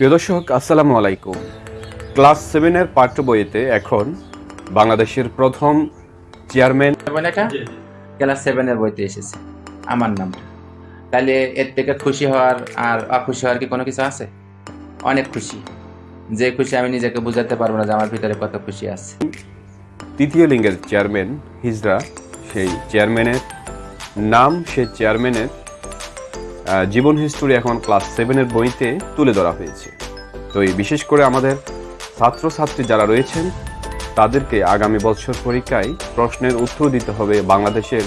প্রিয় দর্শক আসসালামু আলাইকুম। ক্লাস সেভেনের পাঠ্য বইতে এখন বাংলাদেশের প্রথম চেয়ারম্যান এটা ক্লাস সেভেনের বইতে এসেছে। আমার নাম। তাহলে এর থেকে খুশি হওয়ার আর অখুশি হওয়ার কি কোনো কিছু আছে? অনেক খুশি। যে খুশি আমি নিজেকে বুঝাতে পারব না যে আমার ভিতরে কত খুশি আছে। তৃতীয় লিঙ্গের চেয়ারম্যান হিজরা সেই চেয়ারম্যানের নাম সেই চেয়ারম্যানের জীবন হিস্টোরি এখন ক্লাস সেভেনের বইতে তুলে ধরা হয়েছে। তো এই বিশেষ করে আমাদের ছাত্রছাত্রী যারা রয়েছেন, তাদেরকে আগামী বছর পরীক্ষায় প্রশ্নের উত্তর দিতে হবে বাংলাদেশের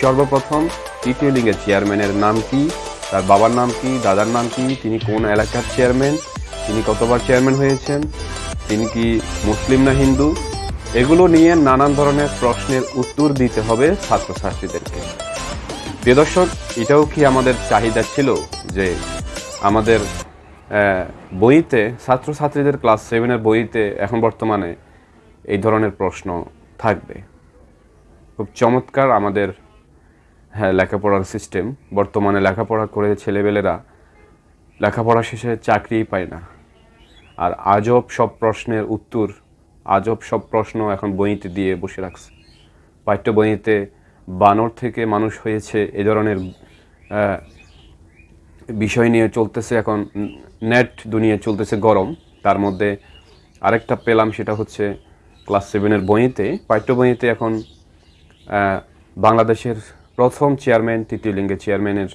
সর্বপ্রথম তৃতীয় লিঙ্গের চেয়ারম্যানের নাম কি, তার বাবার নাম কি, দাদার নাম কি, তিনি কোন এলাকার চেয়ারম্যান তিনি কতবার চেয়ারম্যান হয়েছেন, তিনি কি মুসলিম না হিন্দু, এগুলো নিয়ে নানান ধরনের প্রশ্নের উত্তর দিতে হবে ছাত্রছাত্রীদেরকে। প্রিয় দর্শক, এটাও কি আমাদের চাহিদা ছিল যে আমাদের বইতে, ছাত্রছাত্রীদের ক্লাস সেভেনের বইতে এখন বর্তমানে এই ধরনের প্রশ্ন থাকবে? খুব চমৎকার আমাদের হ্যাঁ লেখাপড়ার সিস্টেম বর্তমানে লেখাপড়া করে ছেলেবেলেরা লেখাপড়া শেষে চাকরিই পায় না। আর আজব সব প্রশ্নের উত্তর, আজব সব প্রশ্ন এখন বইতে দিয়ে বসে রাখছে। পাঠ্য বইতে বানর থেকে মানুষ হয়েছে এ ধরনের বিষয় নিয়ে চলতেছে এখন, নেট দুনিয়া চলতেছে গরম। তার মধ্যে আরেকটা পেলাম সেটা হচ্ছে ক্লাস সেভেনের বইতে, পাঠ্য বইতে এখন বাংলাদেশের প্রথম চেয়ারম্যান, তৃতীয় লিঙ্গের চেয়ারম্যানের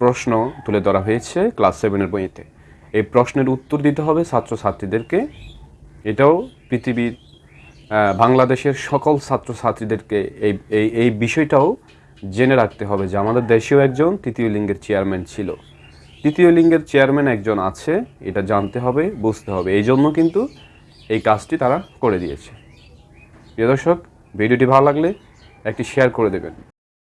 প্রশ্ন তুলে ধরা হয়েছে ক্লাস সেভেনের বইতে। এই প্রশ্নের উত্তর দিতে হবে ছাত্রছাত্রীদেরকে। এটাও পৃথিবীর বাংলাদেশের সকল ছাত্রছাত্রীদেরকে এই এই এই বিষয়টাও জেনে রাখতে হবে যে আমাদের দেশেও একজন তৃতীয় লিঙ্গের চেয়ারম্যান ছিল। তৃতীয় লিঙ্গের চেয়ারম্যান একজন আছে, এটা জানতে হবে, বুঝতে হবে। এই জন্য কিন্তু এই কাজটি তারা করে দিয়েছে। প্রিয় দর্শক, ভিডিওটি ভালো লাগলে একটি শেয়ার করে দেবেন।